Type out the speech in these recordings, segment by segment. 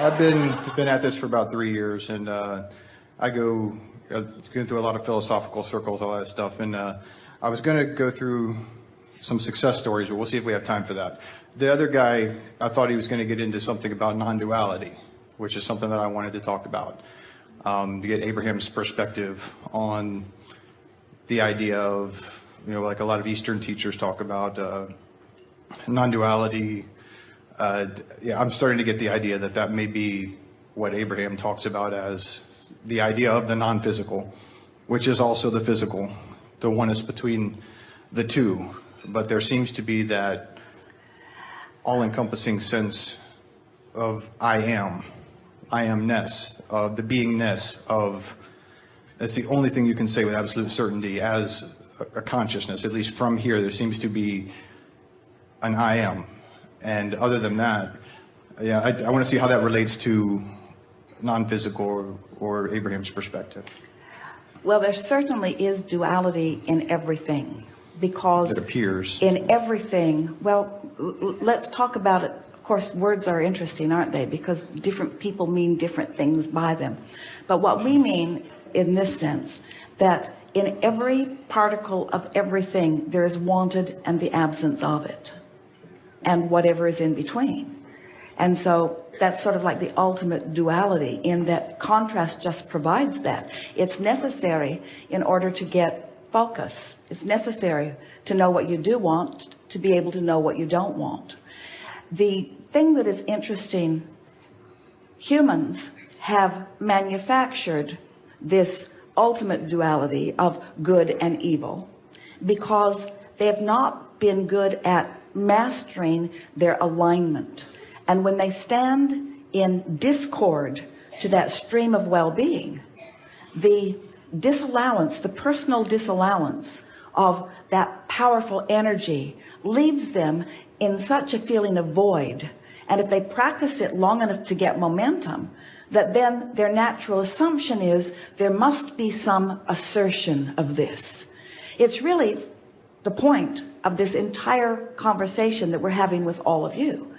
I've been been at this for about three years, and uh, I go uh, going through a lot of philosophical circles, all that stuff. And uh, I was going to go through some success stories, but we'll see if we have time for that. The other guy, I thought he was going to get into something about non-duality, which is something that I wanted to talk about um, to get Abraham's perspective on the idea of you know like a lot of Eastern teachers talk about uh, non-duality uh, yeah, I'm starting to get the idea that that may be what Abraham talks about as the idea of the non-physical, which is also the physical, the one is between the two. But there seems to be that all-encompassing sense of I am, I amness, of the beingness of, that's the only thing you can say with absolute certainty as a consciousness, at least from here, there seems to be an I am, and other than that, yeah, I, I want to see how that relates to non-physical or, or Abraham's perspective. Well, there certainly is duality in everything because it appears in everything. Well, let's talk about it. Of course, words are interesting, aren't they? Because different people mean different things by them. But what we mean in this sense, that in every particle of everything, there is wanted and the absence of it and whatever is in between. And so that's sort of like the ultimate duality in that contrast just provides that. It's necessary in order to get focus. It's necessary to know what you do want to be able to know what you don't want. The thing that is interesting humans have manufactured this ultimate duality of good and evil because they have not been good at mastering their alignment. And when they stand in discord to that stream of well-being the disallowance the personal disallowance of that powerful energy leaves them in such a feeling of void. And if they practice it long enough to get momentum that then their natural assumption is there must be some assertion of this. It's really the point of this entire conversation that we're having with all of you.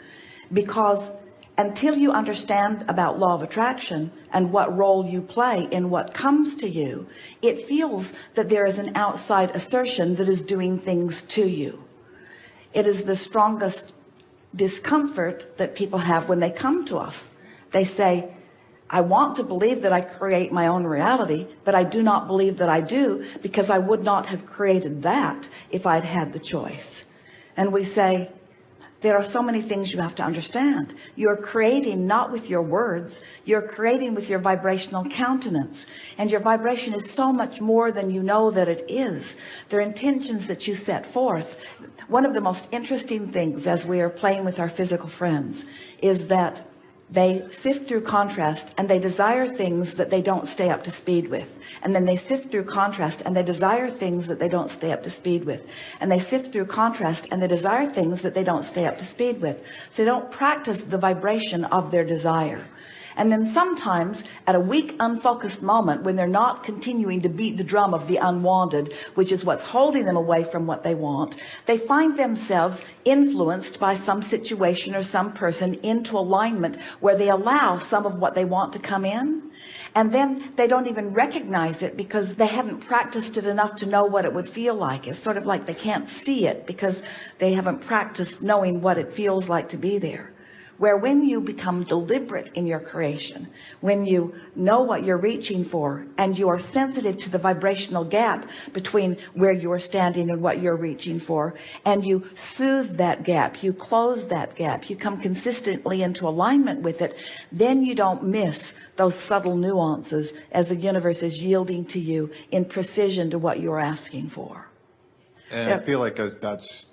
Because until you understand about law of attraction and what role you play in what comes to you it feels that there is an outside assertion that is doing things to you. It is the strongest discomfort that people have when they come to us. They say I want to believe that I create my own reality but I do not believe that I do because I would not have created that if I'd had the choice. And we say there are so many things you have to understand. You're creating not with your words. You're creating with your vibrational countenance. And your vibration is so much more than you know that it is. Their intentions that you set forth. One of the most interesting things as we are playing with our physical friends is that they sift through contrast and they desire things that they don't stay up to speed with. And then they sift through contrast and they desire things that they don't stay up to speed with. And they sift through contrast and they desire things that they don't stay up to speed with. So they don't practice the vibration of their desire and then sometimes at a weak unfocused moment when they're not continuing to beat the drum of the unwanted which is what's holding them away from what they want they find themselves influenced by some situation or some person into alignment where they allow some of what they want to come in. And then they don't even recognize it because they haven't practiced it enough to know what it would feel like. It's sort of like they can't see it because they haven't practiced knowing what it feels like to be there where when you become deliberate in your creation when you know what you're reaching for and you are sensitive to the vibrational gap between where you are standing and what you're reaching for and you soothe that gap you close that gap you come consistently into alignment with it then you don't miss those subtle nuances as the universe is yielding to you in precision to what you're asking for. And I feel like that's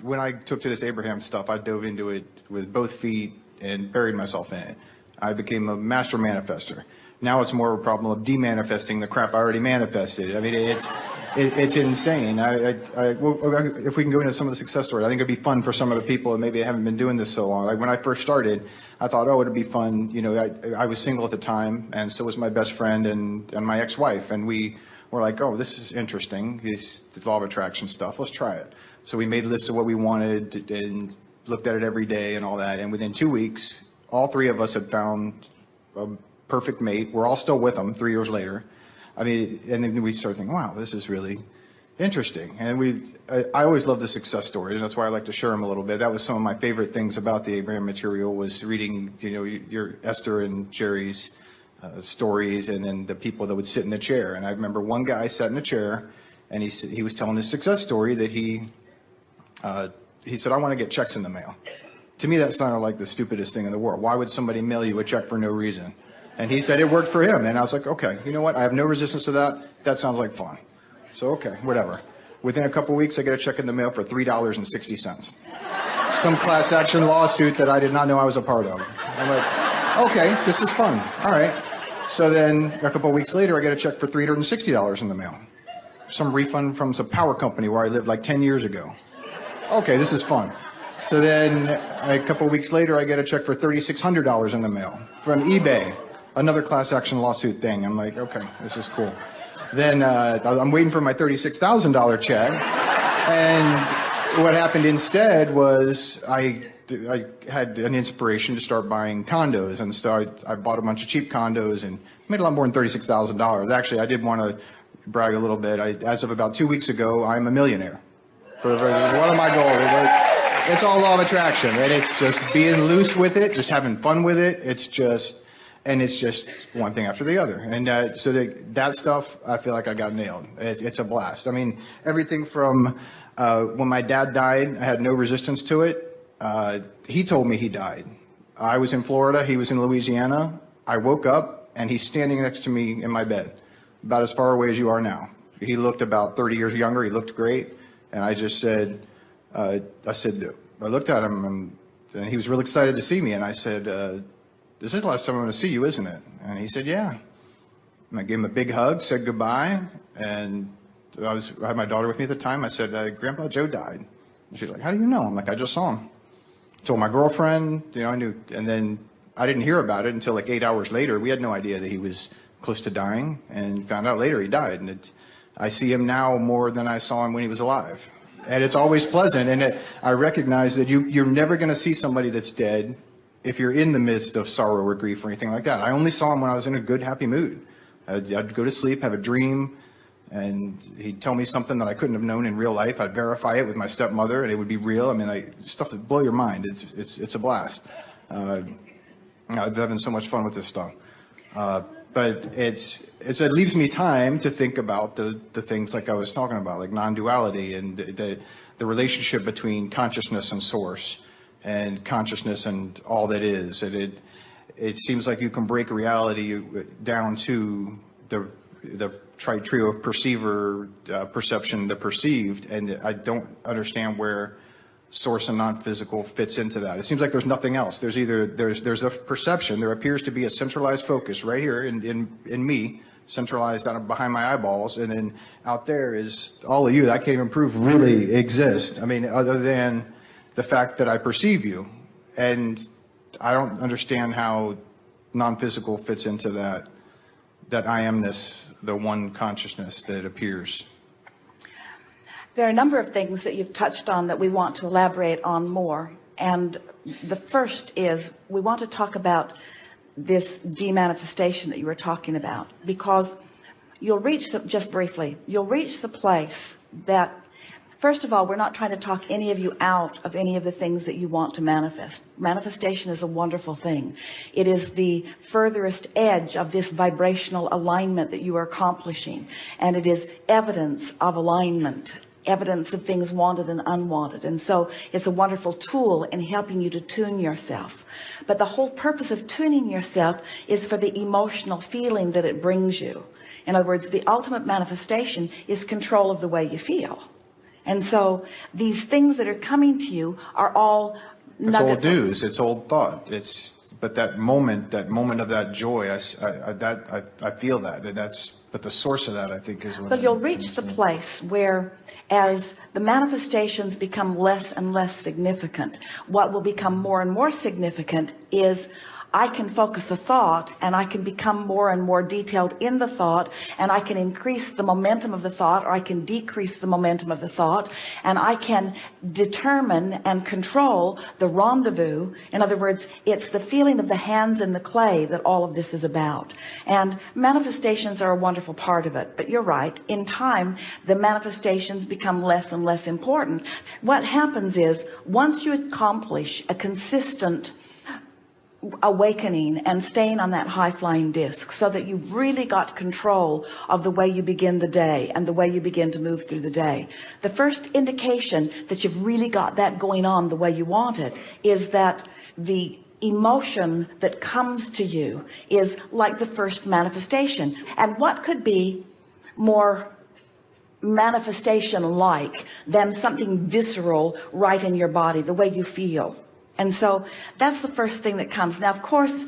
when I took to this Abraham stuff, I dove into it with both feet and buried myself in it. I became a master manifester. Now it's more of a problem of demanifesting the crap I already manifested. I mean, it's it, it's insane. I, I, I well, if we can go into some of the success stories, I think it'd be fun for some of the people that maybe I haven't been doing this so long. Like when I first started, I thought, oh, it'd be fun. You know, I, I was single at the time, and so was my best friend and, and my ex-wife, and we were like, oh, this is interesting. This law of attraction stuff. Let's try it. So we made a list of what we wanted and looked at it every day and all that. And within two weeks, all three of us had found a perfect mate. We're all still with them three years later. I mean, and then we started thinking, wow, this is really interesting. And we, I, I always love the success stories. And that's why I like to share them a little bit. That was some of my favorite things about the Abraham material was reading, you know, your Esther and Jerry's uh, stories, and then the people that would sit in the chair. And I remember one guy sat in a chair, and he he was telling his success story that he uh, he said, I want to get checks in the mail. To me, that sounded like the stupidest thing in the world. Why would somebody mail you a check for no reason? And he said it worked for him. And I was like, okay, you know what? I have no resistance to that. That sounds like fun. So, okay, whatever. Within a couple weeks, I get a check in the mail for $3.60. Some class action lawsuit that I did not know I was a part of. I'm like, okay, this is fun. All right. So then a couple weeks later, I get a check for $360 in the mail. Some refund from some power company where I lived like 10 years ago okay, this is fun. So then a couple weeks later, I get a check for $3,600 in the mail from eBay, another class action lawsuit thing. I'm like, okay, this is cool. Then uh, I'm waiting for my $36,000 check. And what happened instead was I, I had an inspiration to start buying condos. And so I, I bought a bunch of cheap condos and made a lot more than $36,000. Actually, I did want to brag a little bit. I, as of about two weeks ago, I'm a millionaire for, one of my goals. It- It's all law of attraction, and it's just being loose with it, just having fun with it. It's just, and it's just one thing after the other. And uh, so that that stuff, I feel like I got nailed. It's, it's a blast. I mean, everything from uh, when my dad died, I had no resistance to it. Uh, he told me he died. I was in Florida, he was in Louisiana. I woke up, and he's standing next to me in my bed, about as far away as you are now. He looked about 30 years younger. He looked great. And I just said, uh, I said, I looked at him and, and he was really excited to see me. And I said, uh, this is the last time I'm going to see you, isn't it? And he said, yeah. And I gave him a big hug, said goodbye. And I was, I had my daughter with me at the time. I said, uh, Grandpa Joe died. And she's like, how do you know? I'm like, I just saw him. Told my girlfriend, you know, I knew. And then I didn't hear about it until like eight hours later. We had no idea that he was close to dying and found out later he died. And it, I see him now more than I saw him when he was alive. And it's always pleasant. And it, I recognize that you, you're never going to see somebody that's dead if you're in the midst of sorrow or grief or anything like that. I only saw him when I was in a good, happy mood. I'd, I'd go to sleep, have a dream, and he'd tell me something that I couldn't have known in real life. I'd verify it with my stepmother, and it would be real. I mean, stuff that blow your mind. It's, it's, it's a blast. Uh, I'm having so much fun with this stuff. Uh, but it's, it's, it leaves me time to think about the, the things like I was talking about, like non-duality and the, the, the relationship between consciousness and source and consciousness and all that is. And it, it seems like you can break reality down to the, the tri- trio of perceiver, uh, perception, the perceived, and I don't understand where source and non-physical fits into that. It seems like there's nothing else. There's either, there's, there's a perception, there appears to be a centralized focus right here in, in, in me, centralized out of behind my eyeballs, and then out there is all of you that I can't even prove really exist. I mean, other than the fact that I perceive you. And I don't understand how non-physical fits into that, that I am this the one consciousness that appears. There are a number of things that you've touched on that we want to elaborate on more. And the first is we want to talk about this demanifestation that you were talking about because you'll reach the, just briefly you'll reach the place that first of all we're not trying to talk any of you out of any of the things that you want to manifest. Manifestation is a wonderful thing. It is the furthest edge of this vibrational alignment that you are accomplishing. And it is evidence of alignment evidence of things wanted and unwanted. And so it's a wonderful tool in helping you to tune yourself. But the whole purpose of tuning yourself is for the emotional feeling that it brings you. In other words the ultimate manifestation is control of the way you feel. And so these things that are coming to you are all It's old news. It's old thought. It's but that moment, that moment of that joy, I, I- I- that I, I feel that, and that's. But the source of that, I think, is. what But you'll reach the place where as the manifestations become less and less significant, what will become more and more significant is I can focus a thought and I can become more and more detailed in the thought and I can increase the momentum of the thought or I can decrease the momentum of the thought and I can determine and control the rendezvous. In other words it's the feeling of the hands in the clay that all of this is about. And manifestations are a wonderful part of it but you're right. In time the manifestations become less and less important. What happens is once you accomplish a consistent awakening and staying on that high flying disc so that you've really got control of the way you begin the day and the way you begin to move through the day. The first indication that you've really got that going on the way you want it is that the emotion that comes to you is like the first manifestation. And what could be more manifestation like than something visceral right in your body the way you feel and so that's the first thing that comes. Now of course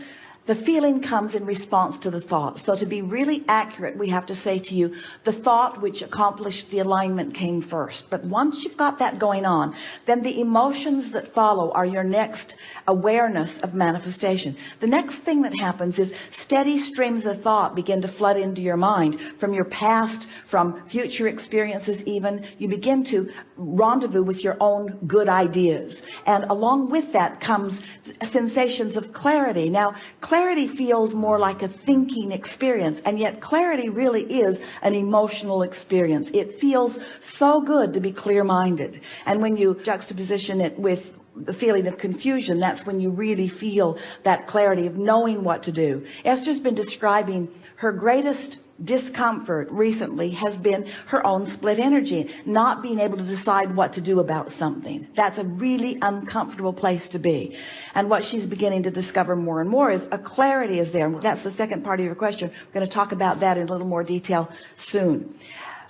the feeling comes in response to the thought. So to be really accurate we have to say to you the thought which accomplished the alignment came first. But once you've got that going on then the emotions that follow are your next awareness of manifestation. The next thing that happens is steady streams of thought begin to flood into your mind from your past from future experiences even. You begin to rendezvous with your own good ideas. And along with that comes sensations of clarity. Now clarity feels more like a thinking experience and yet clarity really is an emotional experience. It feels so good to be clear-minded. And when you juxtaposition it with the feeling of confusion that's when you really feel that clarity of knowing what to do. Esther's been describing her greatest discomfort recently has been her own split energy not being able to decide what to do about something. That's a really uncomfortable place to be. And what she's beginning to discover more and more is a clarity is there. That's the second part of your question. We're going to talk about that in a little more detail soon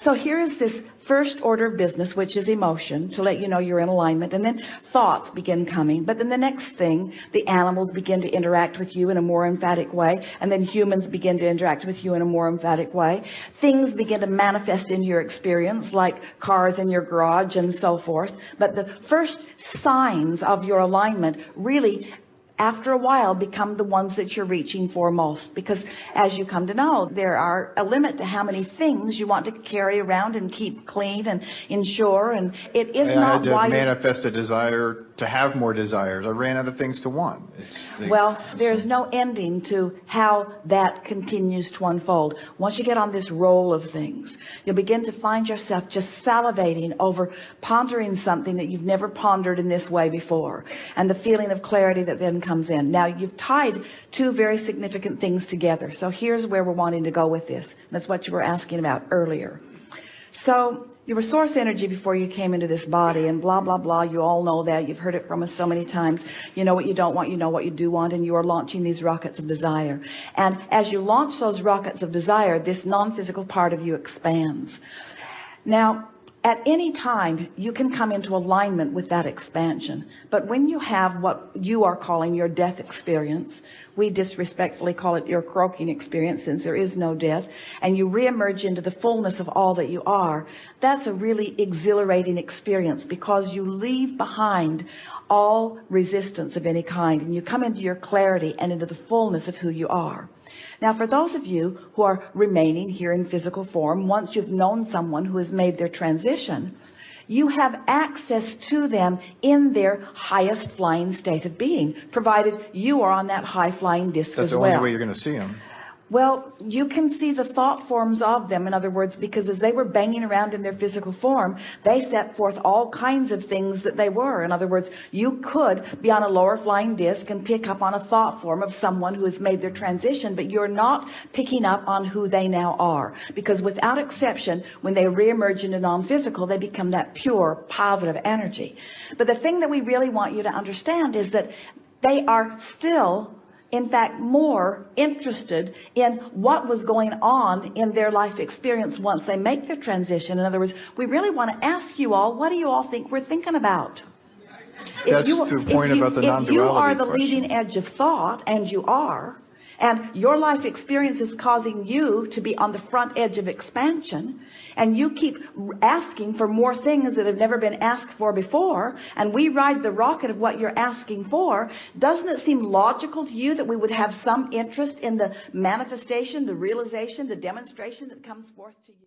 so here is this first order of business which is emotion to let you know you're in alignment. And then thoughts begin coming. But then the next thing the animals begin to interact with you in a more emphatic way. And then humans begin to interact with you in a more emphatic way. Things begin to manifest in your experience like cars in your garage and so forth. But the first signs of your alignment really after a while become the ones that you're reaching for most. Because as you come to know there are a limit to how many things you want to carry around and keep clean and ensure and it is I not why you- manifest a desire to have more desires. I ran out of things to want. It's the- well there's no ending to how that continues to unfold. Once you get on this roll of things you'll begin to find yourself just salivating over pondering something that you've never pondered in this way before and the feeling of clarity that then comes in. Now you've tied two very significant things together. So here's where we're wanting to go with this. That's what you were asking about earlier. So you were source energy before you came into this body and blah blah blah. You all know that. You've heard it from us so many times. You know what you don't want you know what you do want and you are launching these rockets of desire. And as you launch those rockets of desire this non-physical part of you expands. Now at any time you can come into alignment with that expansion. But when you have what you are calling your death experience we disrespectfully call it your croaking experience since there is no death and you reemerge into the fullness of all that you are that's a really exhilarating experience because you leave behind all resistance of any kind and you come into your clarity and into the fullness of who you are now for those of you who are remaining here in physical form once you've known someone who has made their transition you have access to them in their highest flying state of being provided you are on that high flying disc That's as the well only way you're going to see them. Well, you can see the thought forms of them. In other words, because as they were banging around in their physical form, they set forth all kinds of things that they were. In other words, you could be on a lower flying disc and pick up on a thought form of someone who has made their transition, but you're not picking up on who they now are. Because without exception, when they reemerge into non-physical, they become that pure, positive energy. But the thing that we really want you to understand is that they are still in fact more interested in what was going on in their life experience once they make their transition in other words we really want to ask you all what do you all think we're thinking about That's you, the point if you, about the if you are the question. leading edge of thought and you are and your life experience is causing you to be on the front edge of expansion. And you keep asking for more things that have never been asked for before. And we ride the rocket of what you're asking for. Doesn't it seem logical to you that we would have some interest in the manifestation the realization the demonstration that comes forth to you